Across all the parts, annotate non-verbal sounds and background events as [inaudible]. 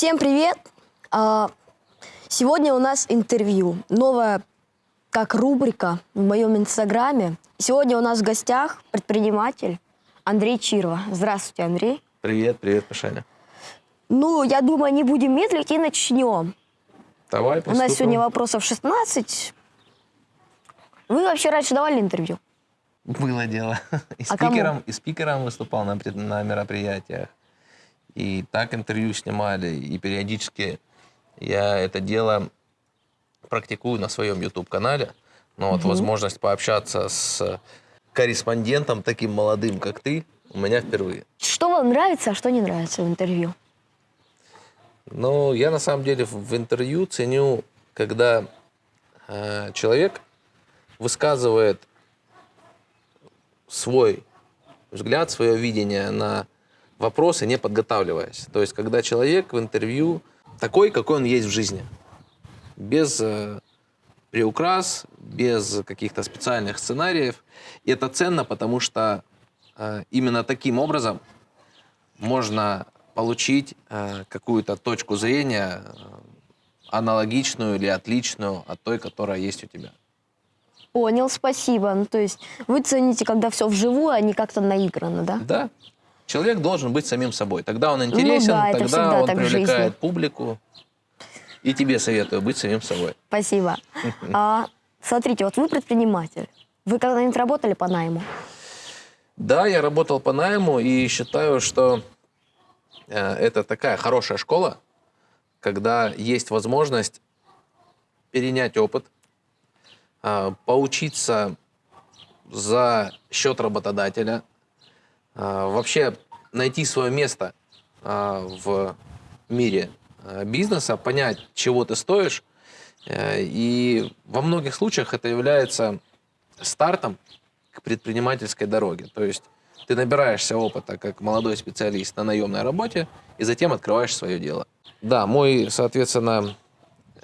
Всем привет! А, Сегодня у нас интервью. Новая как рубрика в моем инстаграме. Сегодня у нас в гостях предприниматель Андрей Чирова. Здравствуйте, Андрей. Привет, привет, Пашаня. Ну, я думаю, не будем медлить и начнем. Давай, У приступим. нас сегодня вопросов 16. Вы вообще раньше давали интервью? Было дело. [laughs] И А кому? спикером, и спикером выступал на, на мероприятиях. И так интервью снимали. И периодически я это дело практикую на своем YouTube-канале. Но вот возможность пообщаться с корреспондентом таким молодым, как ты, у меня впервые. Что вам нравится, а что не нравится в интервью? Ну, я на самом деле в в интервью ценю, когда э, человек высказывает свой взгляд, свое видение на вопросы, не подготавливаясь. То есть, когда человек в интервью такой, какой он есть в жизни, без э, приукрас, без каких-то специальных сценариев. И это ценно, потому что э, именно таким образом можно получить э, какую-то точку зрения э, аналогичную или отличную от той, которая есть у тебя. Понял, спасибо. Ну, то есть вы цените, когда все вживую, а не как-то наиграно, да? Да. Человек должен быть самим собой. Тогда он интересен, Ну да, тогда он привлекает публику. И тебе советую быть самим собой. Спасибо. [laughs] А, смотрите, вот вы предприниматель. Вы когда-нибудь работали по найму? Да, я работал по найму и считаю, что э, это такая хорошая школа, когда есть возможность перенять опыт, э, поучиться за счет работодателя, вообще найти свое место э, в мире э, бизнеса, понять, чего ты стоишь. Э, И во многих случаях это является стартом к предпринимательской дороге. То есть ты набираешься опыта как молодой специалист на наемной работе и затем открываешь свое дело. Да, мой, соответственно,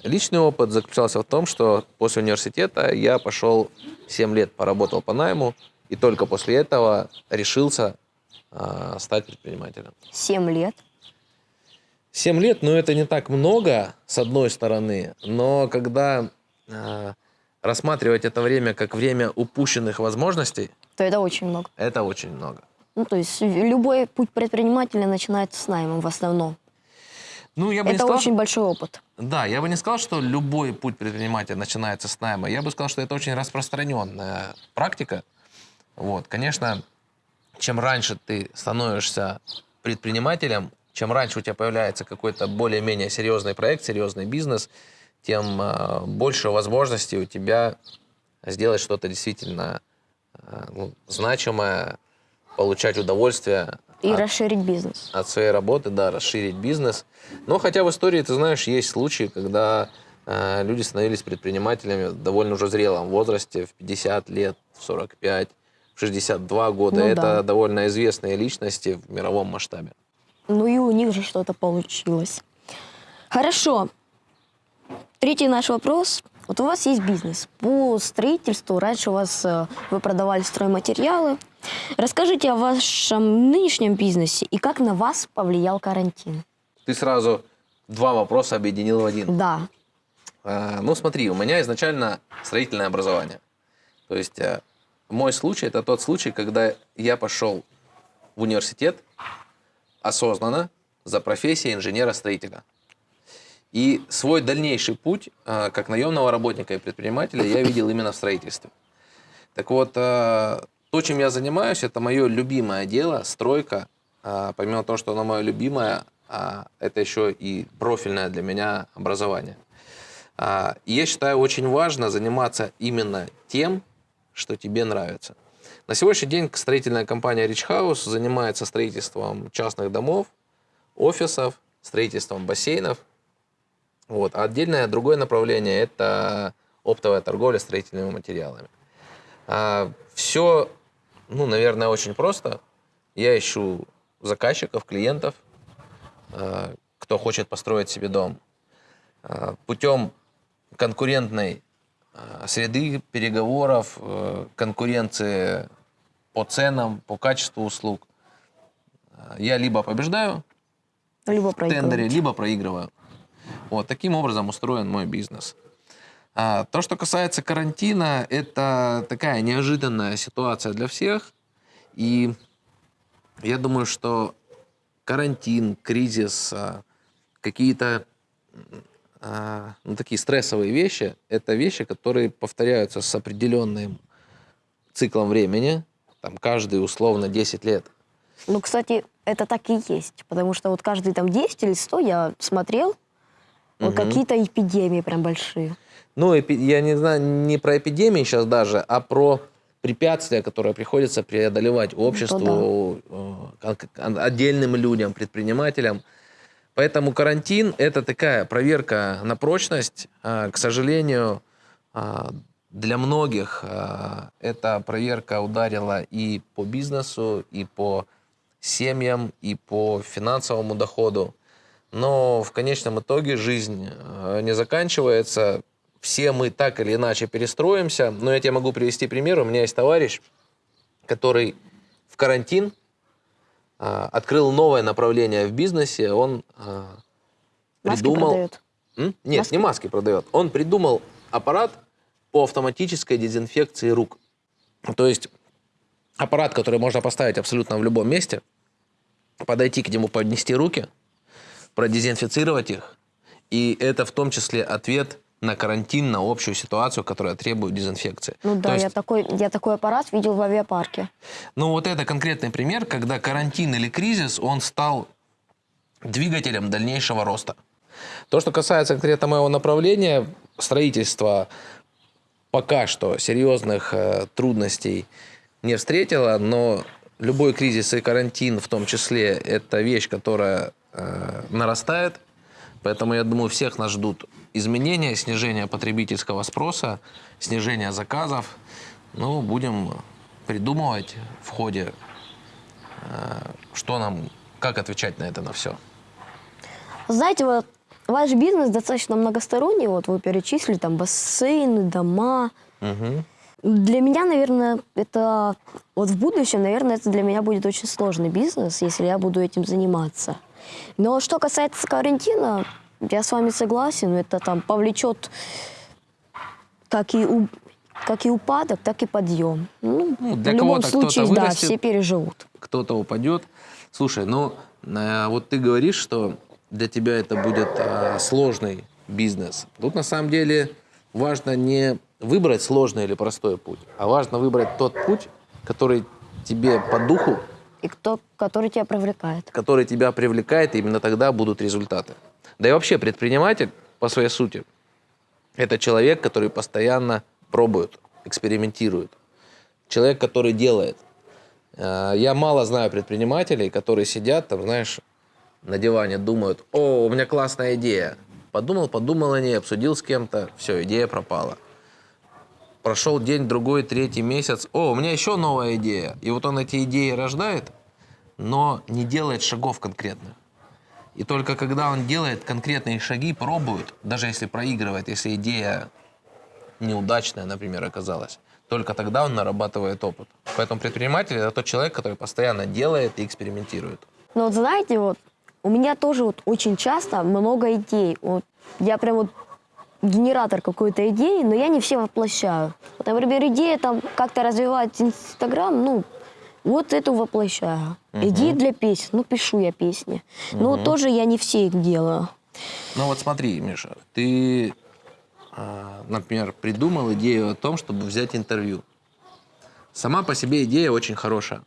личный опыт заключался в том, что после университета я пошел 7 лет поработал по найму, и только после этого решился а, стать предпринимателем. Семь лет. 7 лет, ну это не так много, с одной стороны, но когда а, рассматривать это время как время упущенных возможностей, То это очень много. это очень много. Ну, то есть любой путь предпринимателя начинается с наймом в основном. Ну, я бы не Это сказал, очень большой опыт. Да, я бы не сказал, что любой путь предпринимателя начинается с найма. Я бы сказал, что это очень распространенная практика. Вот, конечно, чем раньше ты становишься предпринимателем, чем раньше у тебя появляется какой-то более-менее серьезный проект, серьезный бизнес, тем э, больше возможностей у тебя сделать что-то действительно э, ну, значимое, получать удовольствие И от расширить бизнес. от своей работы, да, расширить бизнес. Но хотя в истории, ты знаешь, есть случаи, когда э, люди становились предпринимателями в довольно уже зрелом возрасте, в 50 лет, в 45, в 62 года. Ну Это да. довольно известные личности в мировом масштабе. Ну и у них же что-то получилось. Хорошо. Третий наш вопрос. Вот у вас есть бизнес по строительству. Раньше у вас э, вы продавали стройматериалы. Расскажите о вашем нынешнем бизнесе и как на вас повлиял карантин. Ты сразу два вопроса объединил в один. Да. А, Ну, смотри, у меня изначально строительное образование. То есть э, мой случай – это тот случай, когда я пошел в университет осознанно за профессией инженера-строителя. И свой дальнейший путь, э, как наемного работника и предпринимателя, я видел именно в строительстве. Так вот, э, то, чем я занимаюсь, это мое любимое дело, стройка. А, Помимо того, что оно мое любимое, а, это еще и профильное для меня образование. А, я считаю, очень важно заниматься именно тем, что тебе нравится. На сегодняшний день строительная компания Rich House занимается строительством частных домов, офисов, строительством бассейнов. Вот. А отдельное другое направление – это оптовая торговля строительными материалами. все, ну, наверное, очень просто. Я ищу заказчиков, клиентов, а, кто хочет построить себе дом. А, Путем конкурентной а, среды переговоров, э, конкуренции по ценам, по качеству услуг, а, я либо побеждаю, Либо в тендере, либо проигрываю. Вот таким образом устроен мой бизнес. А, то, что касается карантина, это такая неожиданная ситуация для всех. И я думаю, что карантин, кризис, какие-то ну, такие стрессовые вещи, это вещи, которые повторяются с определенным циклом времени, там каждые условно 10 лет. Ну, кстати, это так и есть. Потому что вот каждые там 10 или 100 я смотрел, вот Мгм. какие-то эпидемии прям большие. Ну, я не знаю, не про эпидемии сейчас даже, а про препятствия, которые приходится преодолевать обществу, э, кон- кон- отдельным людям, предпринимателям. Поэтому карантин – это такая проверка на прочность. А, К сожалению, а, для многих а, эта проверка ударила и по бизнесу, и по семьям, и по финансовому доходу. Но в конечном итоге жизнь не заканчивается. Все мы так или иначе перестроимся. Но я тебе могу привести пример. У меня есть товарищ, который в карантин открыл новое направление в бизнесе. Он а, Маски придумал... продают. М? Нет, Маски? не маски продает. Он придумал аппарат по автоматической дезинфекции рук. То есть аппарат, который можно поставить абсолютно в любом месте, подойти к нему, поднести руки, продезинфицировать их. И это в том числе ответ на карантин, на общую ситуацию, которая требует дезинфекции. Ну да, То я, есть, такой, я такой аппарат видел в авиапарке. ну вот это конкретный пример, когда карантин или кризис, он стал двигателем дальнейшего роста. То, что касается конкретно моего направления, строительство пока что серьезных э, трудностей не встретило, но любой кризис и карантин в том числе это вещь, которая э, нарастает. Поэтому я думаю, всех нас ждут изменения, снижение потребительского спроса, снижение заказов. Ну, будем придумывать в ходе, э, что нам, как отвечать на это на все. Знаете, вот ваш бизнес достаточно многосторонний. Вот вы перечислили там бассейны, дома. Для меня, наверное, это вот в будущем, наверное, это для меня будет очень сложный бизнес, если я буду этим заниматься. Но что касается карантина, я с вами согласен, это там повлечет как и, у- как и упадок, так и подъем. Ну, Ну, для в любом случае, да, все переживут. кто-то упадет. Слушай, ну э, вот ты говоришь, что для тебя это будет э, сложный бизнес. Тут на самом деле важно не выбрать сложный или простой путь, а важно выбрать тот путь, который тебе по духу, И кто, который тебя привлекает. который тебя привлекает, и именно тогда будут результаты. Да и вообще предприниматель по своей сути это человек, который постоянно пробует, экспериментирует. Человек, который делает. Э, Я мало знаю предпринимателей, которые сидят там, знаешь, на диване, думают, о, у меня классная идея. Подумал, подумал о ней, обсудил с кем-то, все, идея пропала. Прошел день, другой, третий месяц, о, у меня еще новая идея. И вот он эти идеи рождает, но не делает шагов конкретных. И только когда он делает конкретные шаги, пробует, даже если проигрывает, если идея неудачная, например, оказалась, только тогда он нарабатывает опыт. Поэтому предприниматель – это тот человек, который постоянно делает и экспериментирует. Но вот знаете, вот у меня тоже вот очень часто много идей. Вот я прям вот генератор какой-то идеи, но я не все воплощаю. Вот, например, идея там как-то развивать Инстаграм, ну, вот эту воплощаю. Идеи для песен, ну, пишу я песни. Но вот тоже я не все их делаю. Ну вот смотри, Миша, ты, а, например, придумал идею о том, чтобы взять интервью. Сама по себе идея очень хорошая.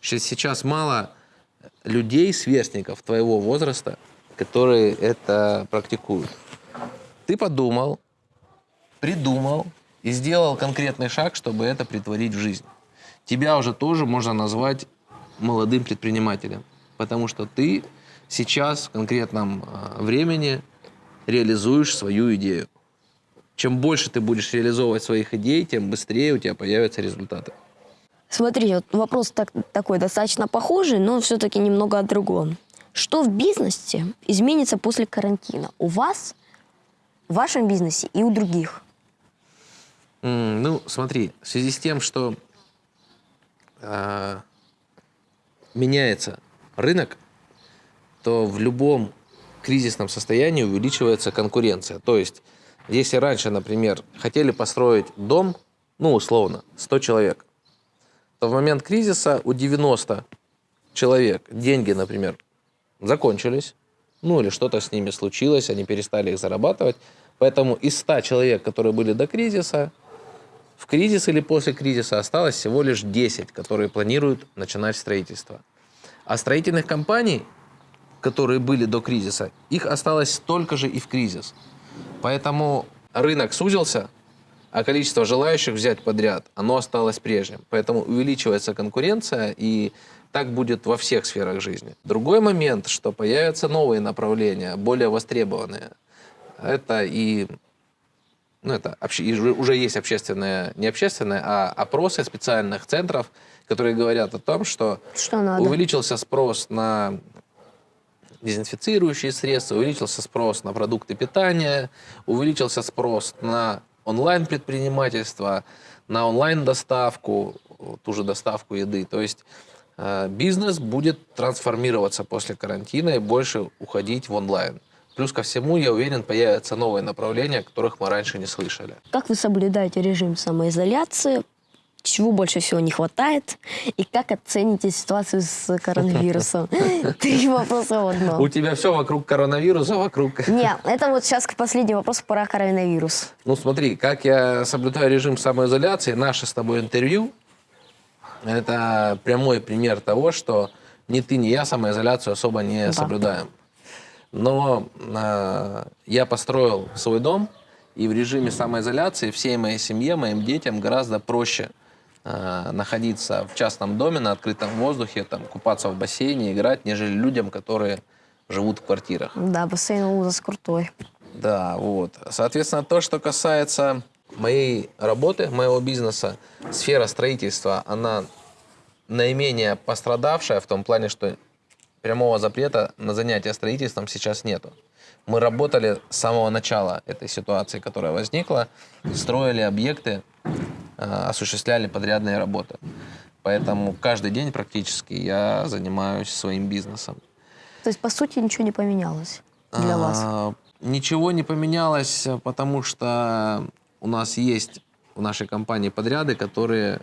Сейчас мало людей, сверстников твоего возраста, которые это практикуют. Ты подумал, придумал и сделал конкретный шаг, чтобы это притворить в жизнь. Тебя уже тоже можно назвать молодым предпринимателем, потому что ты сейчас в конкретном а, времени реализуешь свою идею. Чем больше ты будешь реализовывать своих идей, тем быстрее у тебя появятся результаты. Смотри, вот вопрос так- такой достаточно похожий, но все-таки немного о другом. Что в бизнесе изменится после карантина? У вас, в вашем бизнесе и у других? М, Ну, смотри, в связи с тем, что а, меняется рынок, что в любом кризисном состоянии увеличивается конкуренция. То есть, если раньше, например, хотели построить дом, ну, условно, 100 человек, то в момент кризиса у 90 человек деньги, например, закончились, ну или что-то с ними случилось, они перестали их зарабатывать. Поэтому из 100 человек, которые были до кризиса, в кризис или после кризиса осталось всего лишь 10, которые планируют начинать строительство. А строительных компаний, которые были до кризиса, их осталось столько же и в кризис. Поэтому рынок сузился, а количество желающих взять подряд, оно осталось прежним. Поэтому увеличивается конкуренция, и так будет во всех сферах жизни. Другой момент, что появятся новые направления, более востребованные. Это и ну, это уже- есть общественные, не общественные, а опросы специальных центров, которые говорят о том, что Что надо? увеличился спрос на дезинфицирующие средства, увеличился спрос на продукты питания, увеличился спрос на онлайн-предпринимательство, на онлайн-доставку, ту же доставку еды. То есть э, бизнес будет трансформироваться после карантина и больше уходить в онлайн. Плюс ко всему, я уверен, появятся новые направления, о которых мы раньше не слышали. Как вы соблюдаете режим самоизоляции? Чего больше всего не хватает? И как оцените ситуацию с коронавирусом? [laughs] Три вопроса в одном. У тебя все вокруг коронавируса, вокруг... Не, это вот сейчас последний вопрос про коронавирус. Ну смотри, как я соблюдаю режим самоизоляции, наше с тобой интервью, это прямой пример того, что ни ты, ни я самоизоляцию особо не Да. соблюдаем. Но э, я построил свой дом, и в режиме самоизоляции всей моей семье, моим детям гораздо проще э, находиться в частном доме, на открытом воздухе, там, купаться в бассейне, играть, нежели людям, которые живут в квартирах. Да, бассейн ужас крутой. Да, вот. Соответственно, то, что касается моей работы, моего бизнеса, сфера строительства, она наименее пострадавшая в том плане, что прямого запрета на занятия строительством сейчас нету. Мы работали с самого начала этой ситуации, которая возникла, строили объекты, э, осуществляли подрядные работы. Поэтому каждый день практически я занимаюсь своим бизнесом. То есть, по сути, ничего не поменялось для вас? А, Ничего не поменялось, потому что у нас есть в нашей компании подряды, которые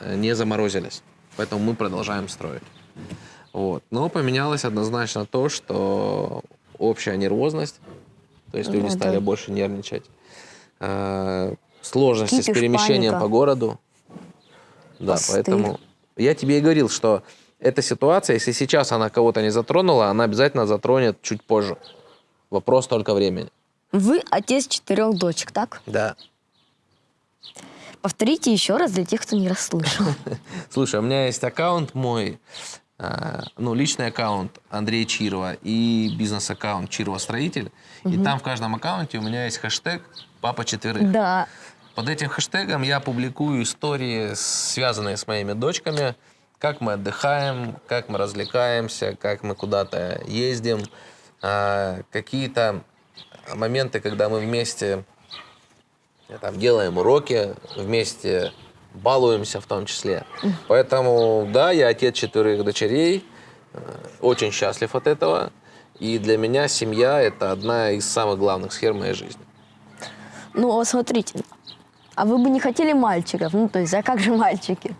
э, не заморозились. Поэтому мы продолжаем строить. Вот. Но поменялось однозначно то, что общая нервозность, то есть люди Ну, стали да. больше нервничать, а, сложности с Кипиш, перемещением паника. по городу. Да, Посты. поэтому я тебе и говорил, что эта ситуация, если сейчас она кого-то не затронула, она обязательно затронет чуть позже. Вопрос только времени. Вы отец четырех дочек, так? Да. Повторите еще раз для тех, кто не расслышал. [laughs] Слушай, у меня есть аккаунт мой, ну, личный аккаунт Андрея Чирова и бизнес-аккаунт Чирова Строитель. И там в каждом аккаунте у меня есть хэштег «Папа четверых». Да. Под этим хэштегом я публикую истории, связанные с моими дочками, как мы отдыхаем, как мы развлекаемся, как мы куда-то ездим, а, какие-то моменты, когда мы вместе э, там, делаем уроки, вместе балуемся в том числе. Поэтому, да, я отец четверых дочерей, э, очень счастлив от этого. И для меня семья – это одна из самых главных сфер моей жизни. Ну, вот смотрите. А вы бы не хотели мальчиков? Ну, то есть, а как же мальчики?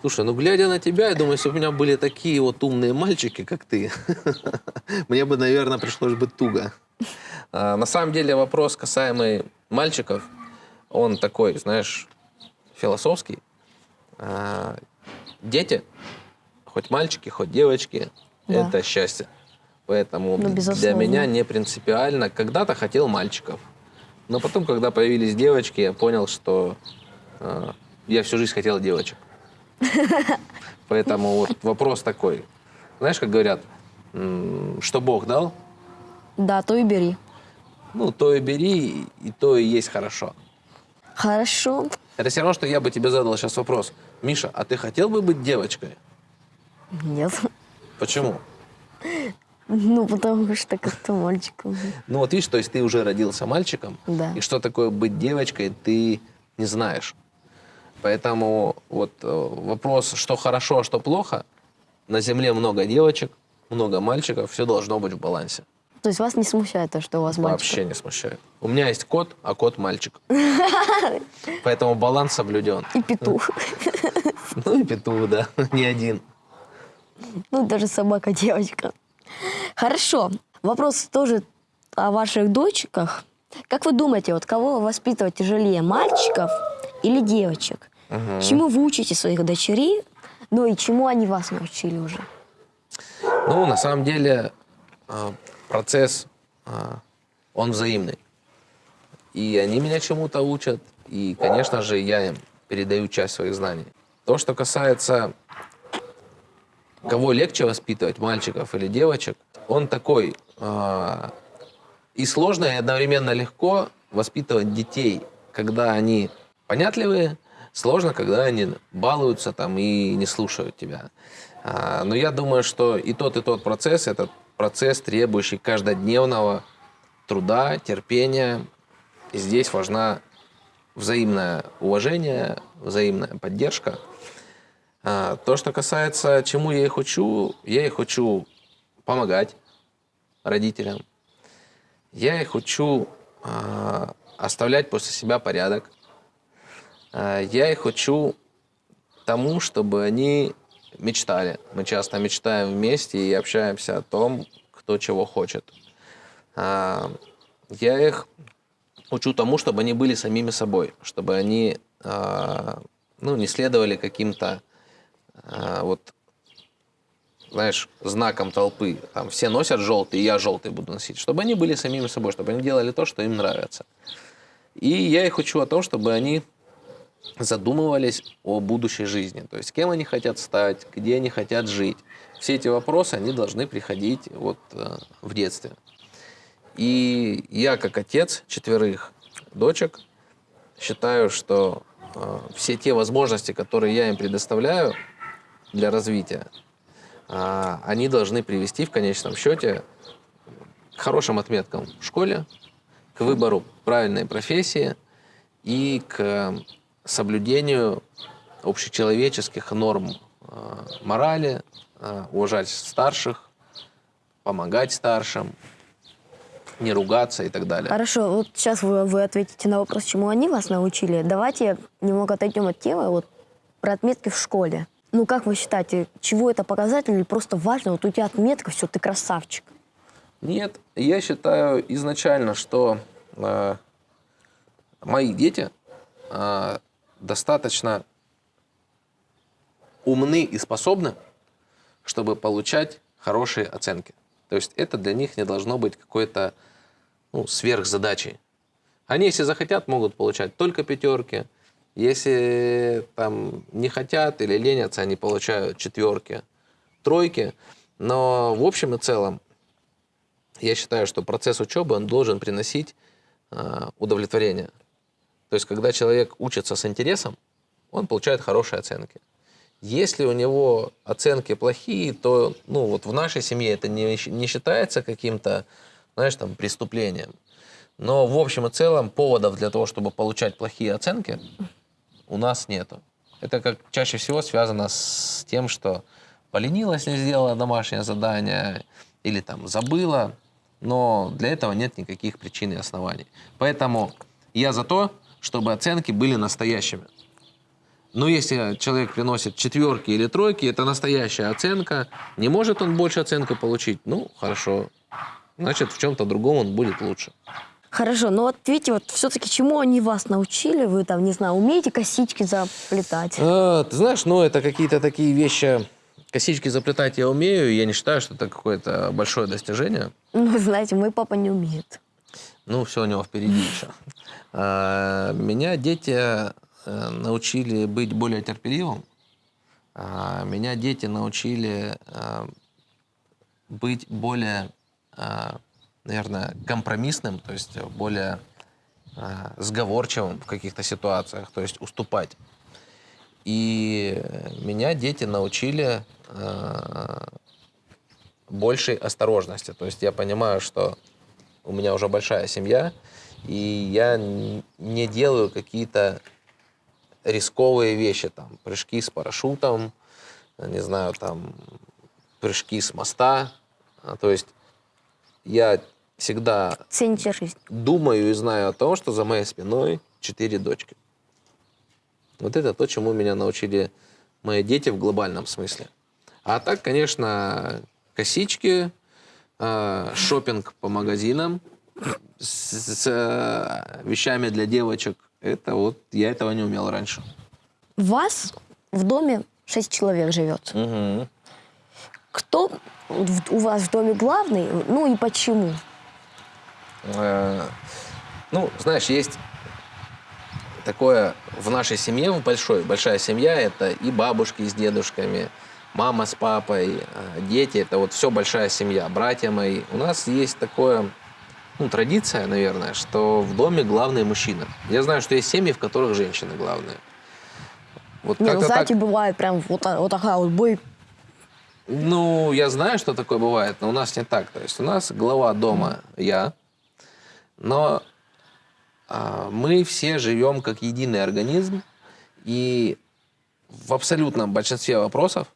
Слушай, ну глядя на тебя, я думаю, если бы у меня были такие вот умные мальчики, как ты, [laughs] мне бы, наверное, пришлось бы туго. А, На самом деле вопрос, касаемый мальчиков, он такой, знаешь, философский. А, Дети, хоть мальчики, хоть девочки, Да. это счастье. Поэтому Ну, для меня не принципиально. Когда-то хотел мальчиков. Но потом, когда появились девочки, я понял, что э, я всю жизнь хотел девочек. [laughs] Поэтому вот вопрос такой. Знаешь, как говорят, что Бог дал, Да, то и бери. ну, то и бери, и то и есть хорошо. Хорошо. Это все равно, что я бы тебе задал сейчас вопрос. Миша, а ты хотел бы быть девочкой? Нет. Почему? Ну, потому что как-то мальчиком. Ну вот видишь, то есть ты уже родился мальчиком, Да. и что такое быть девочкой, ты не знаешь. Поэтому вот э, вопрос, что хорошо, а что плохо, на Земле много девочек, много мальчиков, все должно быть в балансе. То есть вас не смущает то, что у вас мальчик? Вообще не смущает. У меня есть кот, а кот мальчик. [laughs] Поэтому баланс соблюден. И петух. Ну и петух, да, [laughs] не один. Ну, даже собака девочка. Хорошо. Вопрос тоже о ваших дочках. Как вы думаете, вот кого воспитывать тяжелее, мальчиков или девочек? Чему вы учите своих дочерей? Ну и чему они вас научили уже? Ну, на самом деле, э, процесс, э, он взаимный. И они меня чему-то учат, и, конечно же, я им передаю часть своих знаний. То, что касается кого легче воспитывать, мальчиков или девочек, он такой э, и сложно, и одновременно легко воспитывать детей, когда они понятливые, сложно, когда они балуются там и не слушают тебя. А, но я думаю, что и тот, и тот процесс – это процесс, требующий каждодневного труда, терпения. И здесь важна взаимное уважение, взаимная поддержка. А, то, что касается, чему я их учу, я их учу помогать родителям. Я их учу а, оставлять после себя порядок. А, я их учу тому, чтобы они мечтали. Мы часто мечтаем вместе и общаемся о том, кто чего хочет. А, я их учу тому, чтобы они были самими собой, чтобы они а, ну, не следовали каким-то а, вот знаешь, знаком толпы. Там все носят желтый, я желтый буду носить. Чтобы они были самими собой, чтобы они делали то, что им нравится. И я их учу о том, чтобы они задумывались о будущей жизни. То есть, кем они хотят стать, где они хотят жить. Все эти вопросы, они должны приходить вот э, в детстве. И я, как отец четверых дочек, считаю, что э, все те возможности, которые я им предоставляю для развития, э, они должны привести в конечном счете к хорошим отметкам в школе, к выбору правильной профессии и к соблюдению общечеловеческих норм э, морали, э, уважать старших, помогать старшим, не ругаться и так далее. Хорошо, вот сейчас вы, вы ответите на вопрос, чему они вас научили. Давайте немного отойдем от темы вот, про отметки в школе. Ну, как вы считаете, чего это показатель или просто важно? Вот у тебя отметка, все, ты красавчик. Нет, я считаю изначально, что э, мои дети э, достаточно умны и способны, чтобы получать хорошие оценки. То есть это для них не должно быть какой-то ну, сверхзадачей. Они, если захотят, могут получать только пятерки. Если там не хотят или ленятся, они получают четверки, тройки. Но в общем и целом, я считаю, что процесс учебы он должен приносить э, удовлетворение. То есть, когда человек учится с интересом, он получает хорошие оценки. Если у него оценки плохие, то ну, вот в нашей семье это не, не считается каким-то, знаешь, там, преступлением. Но в общем и целом поводов для того, чтобы получать плохие оценки, у нас нету. Это как чаще всего связано с тем, что поленилась, не сделала домашнее задание или там забыла, но для этого нет никаких причин и оснований. Поэтому я за то, чтобы оценки были настоящими. Но если человек приносит четверки или тройки, это настоящая оценка. Не может он больше оценку получить? Ну, хорошо. Значит, в чем-то другом он будет лучше. Хорошо, но вот видите, вот все-таки чему они вас научили? Вы там, не знаю, умеете косички заплетать? А, ты знаешь, ну, это какие-то такие вещи... Косички заплетать я умею, я не считаю, что это какое-то большое достижение. Ну, знаете, мой папа не умеет. Ну, все у него впереди еще. А, меня дети э, научили быть более терпеливым. А, меня дети научили э, быть более, э, наверное, компромиссным, то есть более сговорчивым в каких-то ситуациях, то есть уступать. И меня дети научили большей осторожности. То есть я понимаю, что у меня уже большая семья, и я не делаю какие-то рисковые вещи, там, прыжки с парашютом, не знаю, там, прыжки с моста, А, То есть я всегда Цените жизнь. думаю и знаю о том, что за моей спиной четыре дочки. Вот это то, чему меня научили мои дети в глобальном смысле. А так, конечно, косички, шопинг по магазинам с, с, э, вещами для девочек. Это вот я этого не умел раньше. Вас в доме шесть человек живет. Кто в- у вас в доме главный, ну и почему? Э, Ну, знаешь, есть такое в нашей семье, в большой, большая семья, это и бабушки с дедушками, мама с папой, э, дети, это вот все большая семья, братья мои. У нас есть такое, ну, традиция, наверное, что в доме главный мужчина. Я знаю, что есть семьи, в которых женщины главные. Вот Не, ну знаете, так- бывает прям вот, та- вот такая вот бой. Ну, я знаю, что такое бывает, но у нас не так. То есть у нас глава дома я, но а, мы все живем как единый организм, и в абсолютном большинстве вопросов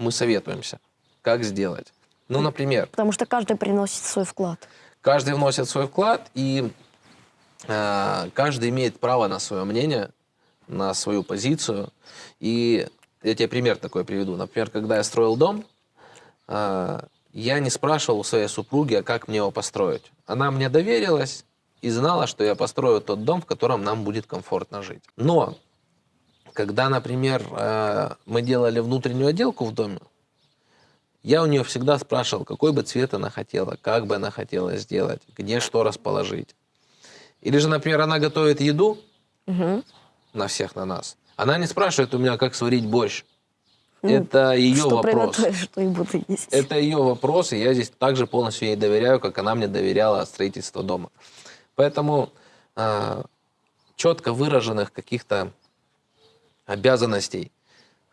мы советуемся, как сделать. Ну, например, Потому что каждый приносит свой вклад. каждый вносит свой вклад, и э, каждый имеет право на свое мнение, на свою позицию. И я тебе пример такой приведу. Например, когда я строил дом, э, я не спрашивал у своей супруги, а как мне его построить. Она мне доверилась и знала, что я построю тот дом, в котором нам будет комфортно жить. Но когда, например, э, мы делали внутреннюю отделку в доме, я у нее всегда спрашивал, какой бы цвет она хотела, как бы она хотела сделать, где что расположить. Или же, например, она готовит еду Мгм. на всех, на нас. Она не спрашивает у меня, как сварить борщ. Это ее что вопрос. что и буду есть. Это ее вопрос, и я здесь также полностью ей доверяю, как она мне доверяла строительство дома. Поэтому а, четко выраженных каких-то обязанностей,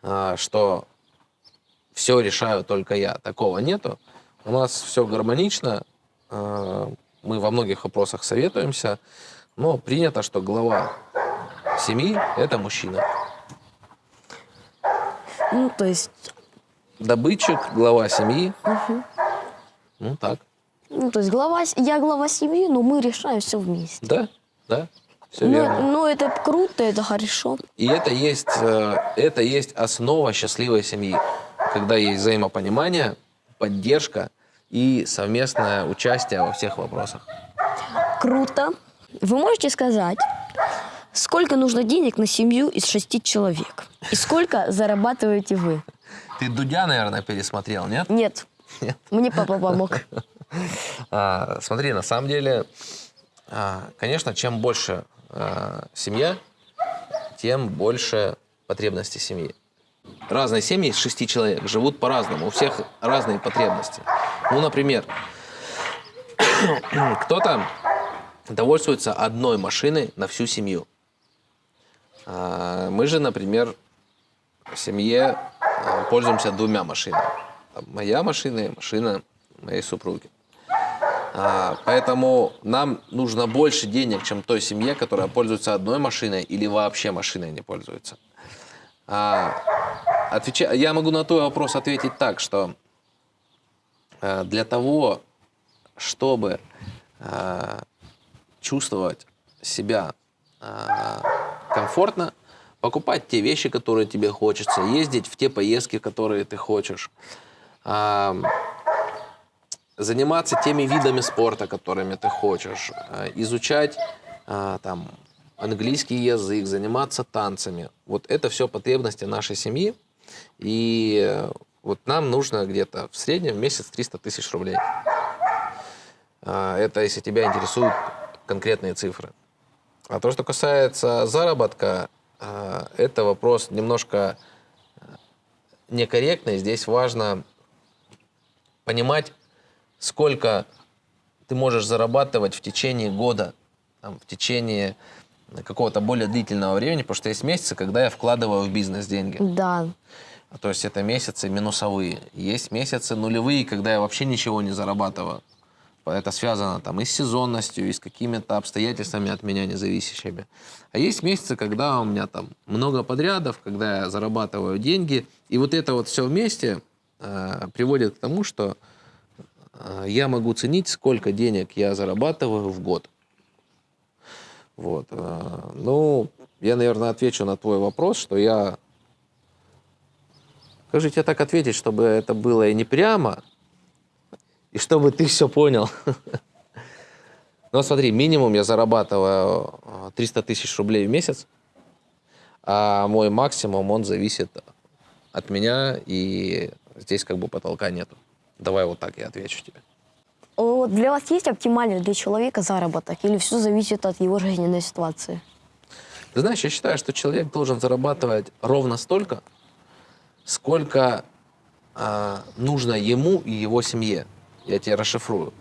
а, что все решаю только я, такого нету. У нас все гармонично, а, мы во многих вопросах советуемся, но принято, что глава семьи – это мужчина. Ну, то есть, Добытчик, глава семьи. Ну так. ну, то есть глава, я глава семьи, но мы решаем все вместе. Да, да, все Ну, верно. ну, это круто, это хорошо. И это есть, э, это есть основа счастливой семьи, когда есть взаимопонимание, поддержка и совместное участие во всех вопросах. Круто. Вы можете сказать, сколько нужно денег на семью из шести человек? И сколько зарабатываете вы? Ты Дудя, наверное, пересмотрел, нет? Нет. Нет. Мне папа помог. [laughs] А, смотри, на самом деле, а, конечно, чем больше а, семья, тем больше потребности семьи. Разные семьи из шести человек живут по-разному, у всех разные потребности. Ну, например, [coughs] кто-то довольствуется одной машиной на всю семью. А, Мы же, например, в семье а, пользуемся двумя машинами. Моя машина и машина моей супруги. А, Поэтому нам нужно больше денег, чем той семье, которая пользуется одной машиной или вообще машиной не пользуется. А, Я могу на твой вопрос ответить так, что э, для того, чтобы э, чувствовать себя э, комфортно, покупать те вещи, которые тебе хочется, ездить в те поездки, которые ты хочешь, заниматься теми видами спорта, которыми ты хочешь, э, изучать а, там английский язык, заниматься танцами. Вот это все потребности нашей семьи. И э, вот нам нужно где-то в среднем в месяц 300 тысяч рублей. Это если тебя интересуют конкретные цифры. А то, что касается заработка, это вопрос немножко э, некорректный. Здесь важно понимать, сколько ты можешь зарабатывать в течение года, там, в течение какого-то более длительного времени, потому что есть месяцы, когда я вкладываю в бизнес деньги. Да. То есть это месяцы минусовые. Есть месяцы нулевые, когда я вообще ничего не зарабатываю. Это связано там и с сезонностью, и с какими-то обстоятельствами от меня независящими. А есть месяцы, когда у меня там много подрядов, когда я зарабатываю деньги. И вот это вот все вместе э, приводит к тому, что я могу ценить, сколько денег я зарабатываю в год. Вот. э, Ну, я, наверное, отвечу на твой вопрос, что я... Же тебе так ответить, чтобы это было и не прямо, и чтобы ты все понял? [laughs] Ну, смотри, минимум я зарабатываю э, 300 тысяч рублей в месяц, а мой максимум, он зависит от меня, и здесь как бы потолка нету. Давай вот так я отвечу тебе. Вот для вас есть оптимальный для человека заработок или все зависит от его жизненной ситуации? Ты знаешь, я считаю, что человек должен зарабатывать ровно столько, сколько а, нужно ему и его семье. Я тебе расшифрую.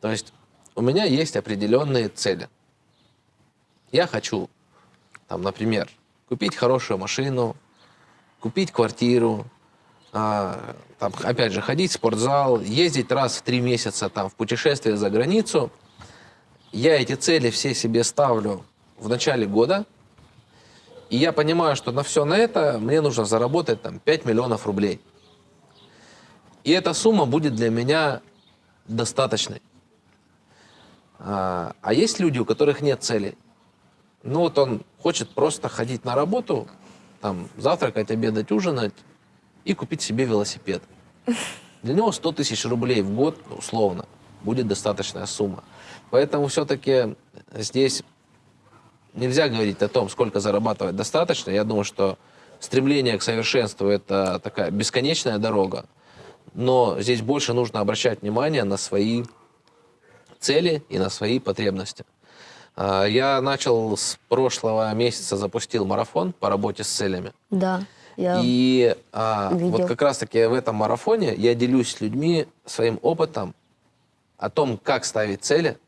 То есть у меня есть определенные цели. Я хочу, там, например, купить хорошую машину, купить квартиру, там, опять же, ходить в спортзал, ездить раз в три месяца там, в путешествие за границу. Я эти цели все себе ставлю в начале года, и я понимаю, что на все на это мне нужно заработать там 5 миллионов рублей. И эта сумма будет для меня достаточной. А, а есть люди, у которых нет целей. Ну вот он хочет просто ходить на работу, там, завтракать, обедать, ужинать и купить себе велосипед. Для него 100 тысяч рублей в год, условно, будет достаточная сумма. Поэтому все-таки здесь нельзя говорить о том, сколько зарабатывать достаточно. Я думаю, что стремление к совершенству – это такая бесконечная дорога. Но здесь больше нужно обращать внимание на свои цели и на свои потребности. А, Я начал с прошлого месяца, запустил марафон по работе с целями. Да. Я... И а, видел. вот как раз-таки в этом марафоне я делюсь с людьми своим опытом о том, как ставить цели,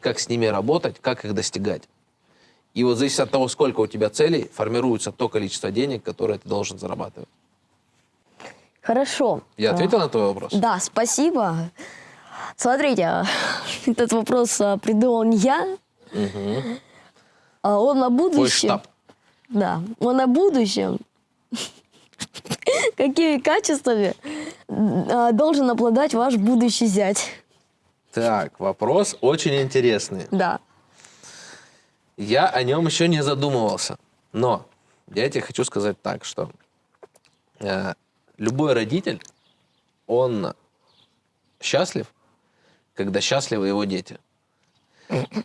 как с ними работать, как их достигать. И вот зависит от того, сколько у тебя целей, формируется то количество денег, которое ты должен зарабатывать. Хорошо. Я А, ответил на твой вопрос? Да, спасибо. Смотрите, [laughs] этот вопрос а, придумал не я, а он на Твой будущее. штаб. Да, он на будущем. [laughs] Какими качествами а, должен обладать ваш будущий зять? Так, вопрос очень интересный. Да. Я о нем еще не задумывался. Но я тебе хочу сказать так, что э, любой родитель, он счастлив, когда счастливы его дети.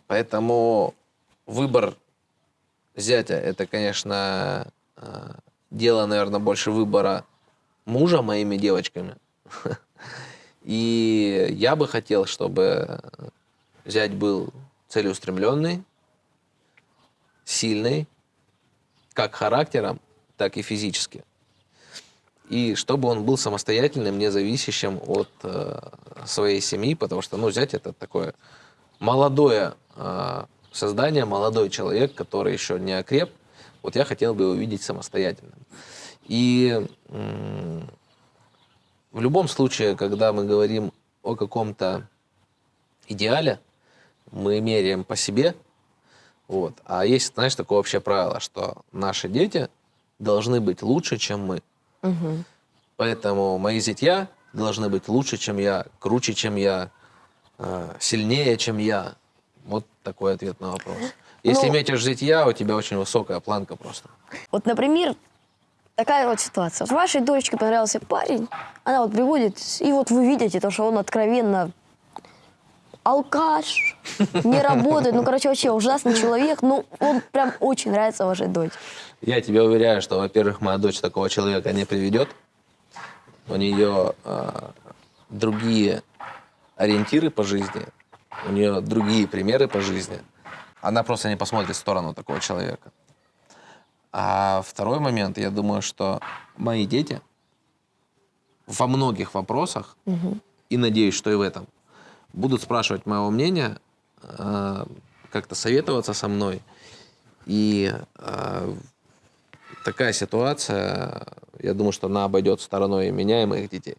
Поэтому выбор зятя это, конечно, э, дело, наверное, больше выбора мужа моими девочками. [laughs] И я бы хотел, чтобы зять был целеустремленный, сильный, как характером, так и физически. И чтобы он был самостоятельным, независящим от э, своей семьи, потому что, ну, зять это такое молодое э, создание, молодой человек, который еще не окреп. Вот я хотел бы его видеть самостоятельным. И в любом случае, когда мы говорим о каком-то идеале, мы меряем по себе. Вот. А есть, знаешь, такое общее правило, что наши дети должны быть лучше, чем мы. Мгм. Поэтому мои зятья должны быть лучше, чем я, круче, чем я, э, сильнее, чем я. Вот такой ответ на вопрос. Если Ну- метишь зятья, у тебя очень высокая планка просто. Вот, например, такая вот ситуация. Вашей дочке понравился парень, она вот приводит, и вот вы видите, то, что он откровенно алкаш, [laughs] не работает, ну, короче, вообще ужасный человек, ну, он прям очень нравится вашей дочке. Я тебе уверяю, что, во-первых, моя дочь такого человека не приведет. У нее э, другие ориентиры по жизни, у нее другие примеры по жизни. Она просто не посмотрит в сторону такого человека. А второй момент, я думаю, что мои дети во многих вопросах, и надеюсь, что и в этом, будут спрашивать моего мнения, э, как-то советоваться со мной. И э, такая ситуация, я думаю, что она обойдет стороной и меня, и моих детей.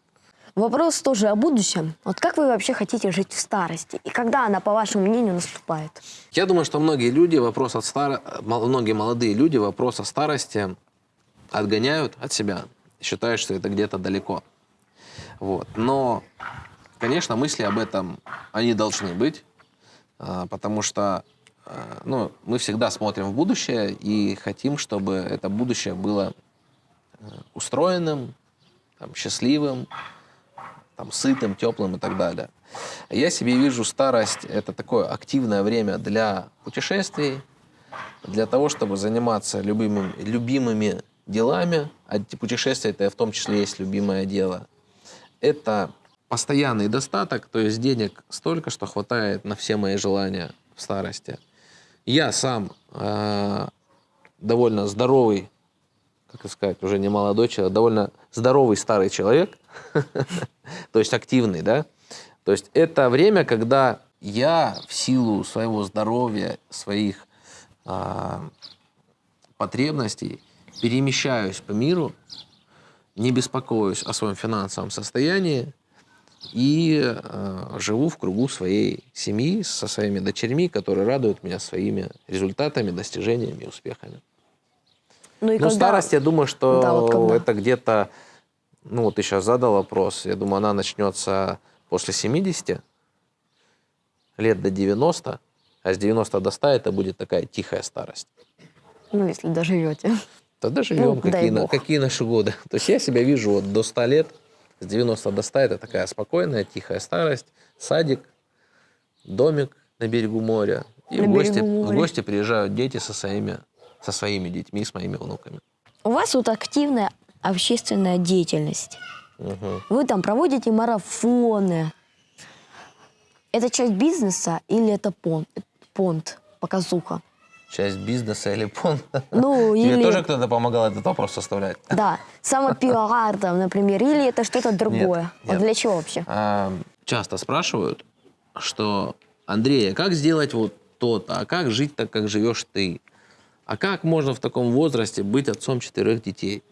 Вопрос тоже о будущем. Вот как вы вообще хотите жить в старости? И когда она, по вашему мнению, наступает? Я думаю, что многие люди вопрос от стар... многие молодые люди вопрос о старости отгоняют от себя, считают, что это где-то далеко. Вот. Но конечно, мысли об этом, они должны быть, а, потому что а, ну, мы всегда смотрим в будущее и хотим, чтобы это будущее было э, устроенным, там, счастливым, там, сытым, теплым и так далее. Я себе вижу старость – это такое активное время для путешествий, для того, чтобы заниматься любимыми, любимыми делами, а путешествия – это в том числе есть любимое дело. Это постоянный достаток, то есть денег столько, что хватает на все мои желания в старости. Я сам э, довольно здоровый, как сказать, уже не молодой человек, а довольно здоровый старый человек, [laughs] то есть активный, да. То есть это время, когда я в силу своего здоровья, своих э, потребностей перемещаюсь по миру, не беспокоюсь о своем финансовом состоянии и э, живу в кругу своей семьи со своими дочерьми, которые радуют меня своими результатами, достижениями успехами. Ну, и Ну, когда... старость, я думаю, что Да, вот когда? это где-то, ну вот ты сейчас задал вопрос, я думаю, она начнется после 70, лет до 90, а с 90 до 100 это будет такая тихая старость. Ну, если доживете. Тогда живем, Ну, какие, на- какие наши годы. [laughs] То есть я себя вижу вот до 100 лет, с 90 до 100 это такая спокойная, тихая старость, садик, домик на берегу моря. И На в, гости, в гости приезжают дети со своими, со своими детьми, с моими внуками. У вас вот активная общественная деятельность. Мгм. Вы там проводите марафоны. Это часть бизнеса или это понт, понт показуха? Часть бизнеса или пон. Ну, [laughs] Тебе или... тоже кто-то помогал этот вопрос составлять? [laughs] Да, самопиар там, например, или это что-то другое? Вот нет. для чего вообще? А, часто спрашивают, что Андрей, а как сделать вот то-то, а как жить так, как живешь ты? А как можно в таком возрасте быть отцом четырех детей?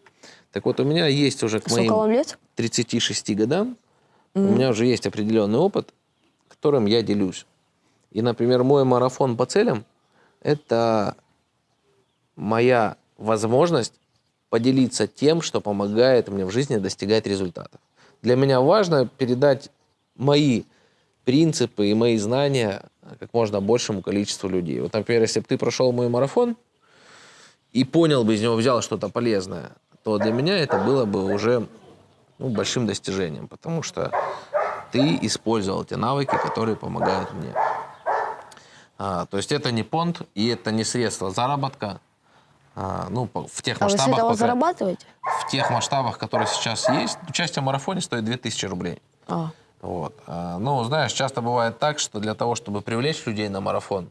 Так вот, у меня есть уже к Сколько моим лет? 36 годам, у меня уже есть определенный опыт, которым я делюсь. И, например, мой марафон по целям – это моя возможность поделиться тем, что помогает мне в жизни достигать результатов. Для меня важно передать мои принципы и мои знания как можно большему количеству людей. Вот, например, если бы ты прошел мой марафон и понял бы из него, взял что-то полезное, то для меня это было бы уже ну, большим достижением, потому что ты использовал те навыки, которые помогают мне. А, то есть это не понт и это не средство заработка. А, ну, в тех А вы с масштабах, этого пока- зарабатываете? в тех масштабах, которые сейчас есть, участие в марафоне стоит 2000 рублей. А, Вот. А, ну, знаешь, часто бывает так, что для того, чтобы привлечь людей на марафон,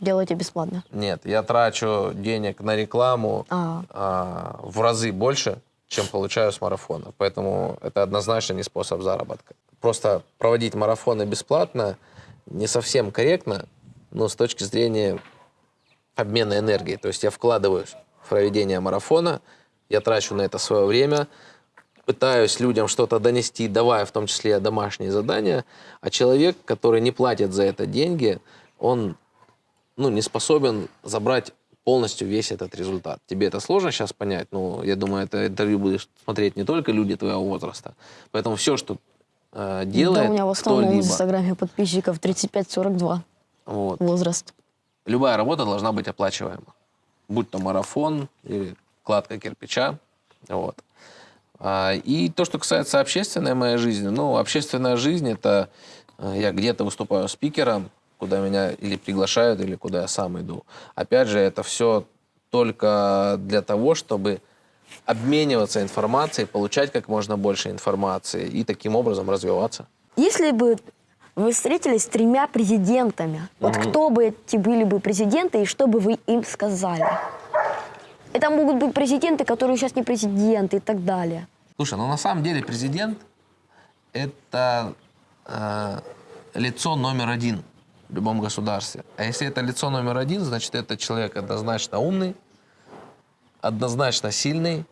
делаете бесплатно. нет, я трачу денег на рекламу А. а, в разы больше, чем получаю с марафона. Поэтому это однозначно не способ заработка. Просто проводить марафоны бесплатно не совсем корректно, но с точки зрения обмена энергией. То есть я вкладываюсь в проведение марафона, я трачу на это свое время, пытаюсь людям что-то донести, давая в том числе домашние задания, а человек, который не платит за это деньги, он ну, не способен забрать полностью весь этот результат. Тебе это сложно сейчас понять, но я думаю, это интервью будешь смотреть не только люди твоего возраста. Поэтому все, что э, делает да, у меня в основном в Инстаграме подписчиков 35-42 вот, возраст. любая работа должна быть оплачиваема. Будь то марафон или кладка кирпича. Вот. А, И то, что касается общественной моей жизни, ну, общественная жизнь – это э, я где-то выступаю спикером, куда меня или приглашают, или куда я сам иду. Опять же, это все только для того, чтобы обмениваться информацией, получать как можно больше информации и таким образом развиваться. Если бы вы встретились с тремя президентами, вот кто бы эти были бы президенты и что бы вы им сказали? Это могут быть президенты, которые сейчас не президенты и так далее. Слушай, ну на самом деле президент – это э, лицо номер один в любом государстве. А если это лицо номер один, значит, это человек однозначно умный, однозначно сильный,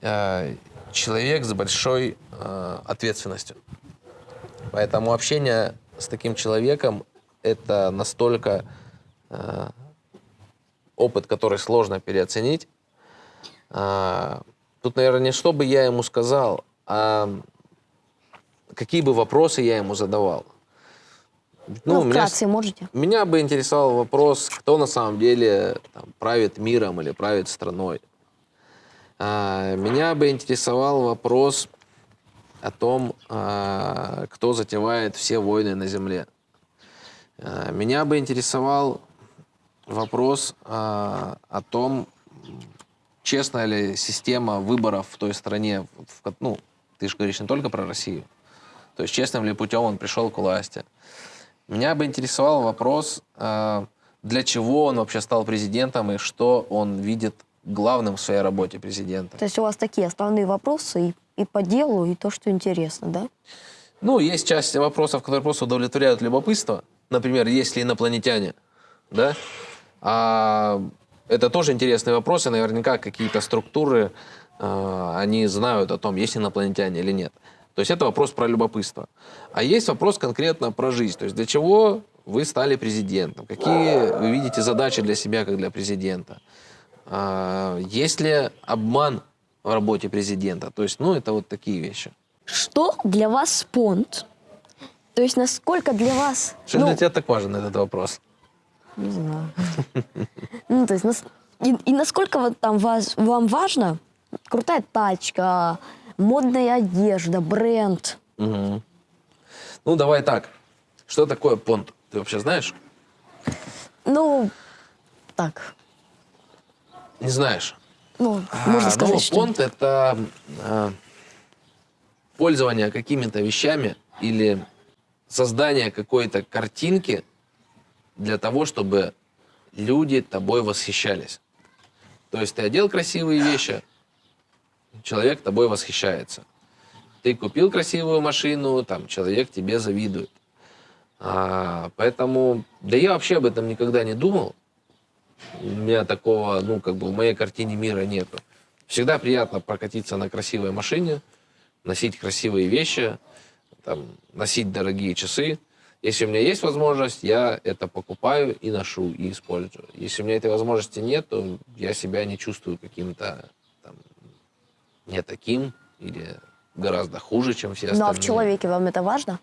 э, человек с большой э, ответственностью. Поэтому общение с таким человеком – это настолько э, опыт, который сложно переоценить. А, Тут, наверное, не что бы я ему сказал, а какие бы вопросы я ему задавал. Ну, у меня вкратце можете? Меня бы интересовал вопрос, кто на самом деле там, правит миром или правит страной. А, меня бы интересовал вопрос о том, а, кто затевает все войны на Земле. А, меня бы интересовал вопрос а, о том, честная ли система выборов в той стране. в ну, ты же говоришь не только про Россию. То есть честным ли путем он пришел к власти. Меня бы интересовал вопрос, э, для чего он вообще стал президентом и что он видит главным в своей работе президента. То есть у вас такие основные вопросы и, и по делу, и то, что интересно, да? Ну, есть часть вопросов, которые просто удовлетворяют любопытство. Например, есть ли инопланетяне, да? А это тоже интересные вопросы. Наверняка какие-то структуры, э, они знают о том, есть инопланетяне или нет. То есть это вопрос про любопытство. А есть вопрос конкретно про жизнь. То есть для чего вы стали президентом? Какие вы видите задачи для себя, как для президента? А, Есть ли обман в работе президента? То есть, ну, это вот такие вещи. Что для вас спонт? То есть насколько для вас... Что ну, для тебя так важен этот вопрос? Не знаю. Ну, то есть, и, насколько вот там вам важно крутая тачка, модная одежда, бренд? Мгм. Ну, давай так. Что такое понт? Ты вообще знаешь? Ну, так, Не знаешь. ну, можно А, сказать, ну, что... понт это а, пользование какими-то вещами или создание какой-то картинки для того, чтобы люди тобой восхищались. То есть ты одел красивые вещи, человек тобой восхищается. Ты купил красивую машину, там человек тебе завидует. А, поэтому, да я вообще об этом никогда не думал. У меня такого, ну, как бы в моей картине мира нету. Всегда приятно прокатиться на красивой машине, носить красивые вещи, там, носить дорогие часы. Если у меня есть возможность, я это покупаю и ношу, и использую. Если у меня этой возможности нет, то я себя не чувствую каким-то не таким или гораздо хуже, чем все Ну, остальные. а в человеке вам это важно?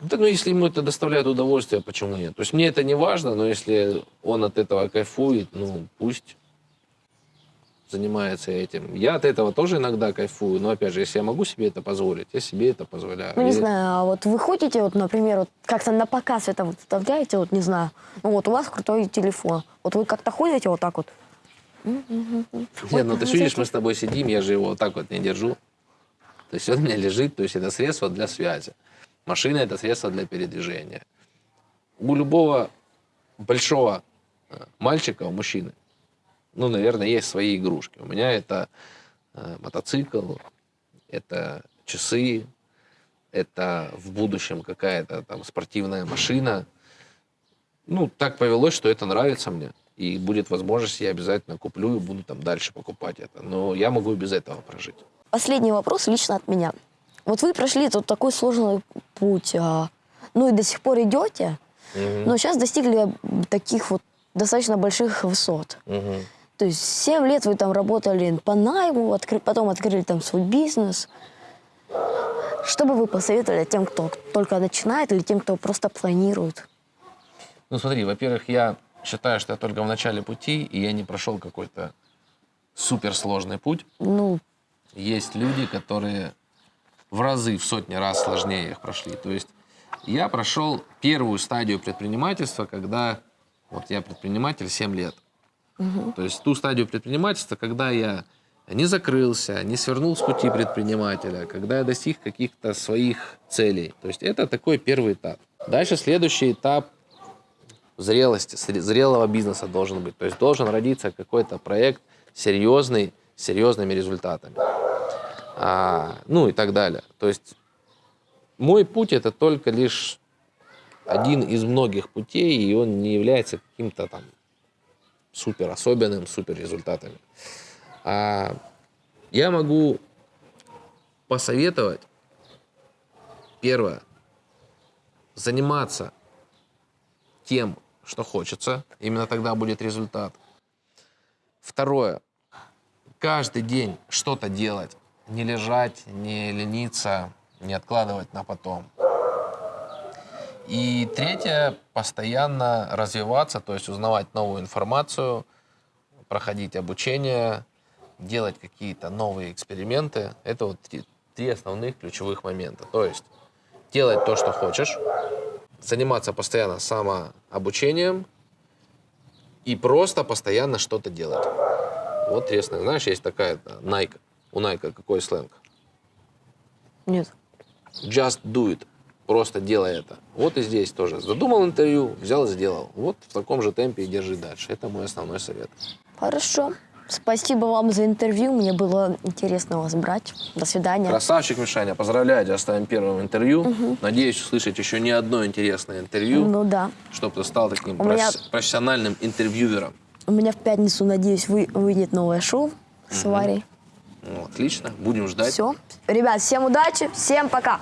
Ну, Так, ну, если ему это доставляет удовольствие, почему нет? То есть мне это не важно, но если он от этого кайфует, ну, пусть занимается этим. Я от этого тоже иногда кайфую, но, опять же, если я могу себе это позволить, я себе это позволяю. Ну, не И- знаю, а вот вы ходите, вот, например, вот как-то на показ это вот вставляете, вот, не знаю, ну, вот у вас крутой телефон. Вот вы как-то ходите вот так вот? Нет, ну ты видишь, мы с тобой сидим, я же его вот так вот не держу. То есть он у меня лежит, то есть это средство для связи. Машина – это средство для передвижения. У любого большого э, мальчика, у мужчины, ну, наверное, есть свои игрушки. У меня это э, мотоцикл, это часы, это в будущем какая-то там спортивная машина. Ну, так повелось, что это нравится мне. И будет возможность, я обязательно куплю и буду там дальше покупать это. Но я могу и без этого прожить. Последний вопрос лично от меня. Вот вы прошли тут такой сложный путь, а, ну и до сих пор идете, но сейчас достигли таких вот достаточно больших высот. Мгм. То есть 7 лет вы там работали по найму, откры- потом открыли там свой бизнес. Что бы вы посоветовали тем, кто только начинает, или тем, кто просто планирует? Ну, смотри, во-первых, я считаю, что я только в начале пути, и я не прошел какой-то суперсложный путь. Ну, Есть люди, которые в разы, в сотни раз сложнее их прошли. То есть я прошел первую стадию предпринимательства, когда вот я предприниматель 7 лет. То есть ту стадию предпринимательства, когда я не закрылся, не свернул с пути предпринимателя, когда я достиг каких-то своих целей. То есть это такой первый этап. Дальше следующий этап зрелости, зре- зрелого бизнеса должен быть. То есть должен родиться какой-то проект серьезный, с серьезными результатами. А, ну и так далее. То есть мой путь это только лишь один из многих путей, и он не является каким-то там супер особенным, супер результатами. А я могу посоветовать, первое, заниматься тем, что хочется, именно тогда будет результат. Второе, каждый день что-то делать, не лежать, не лениться, не откладывать на потом. И третье, постоянно развиваться, то есть узнавать новую информацию, проходить обучение, делать какие-то новые эксперименты. Это вот три, три основных ключевых момента. То есть делать то, что хочешь, заниматься постоянно самообучением и просто постоянно что-то делать. Вот основных. Знаешь, есть такая э, Nike. У Nike какой сленг? Нет. Just do it. Просто делай это. Вот и здесь тоже. Задумал интервью, взял и сделал. Вот в таком же темпе и держи дальше. Это мой основной совет. Хорошо. Спасибо вам за интервью. Мне было интересно вас брать. До свидания. Красавчик, Мишаня. Поздравляю тебя с твоим первым интервью. Надеюсь услышать еще не одно интересное интервью, Ну да. чтобы ты стал таким меня- професс- профессиональным интервьюером. У меня в пятницу, надеюсь, вы, выйдет новое шоу с Варей. Ну, отлично. Будем ждать. Все. Ребят, всем удачи, всем пока.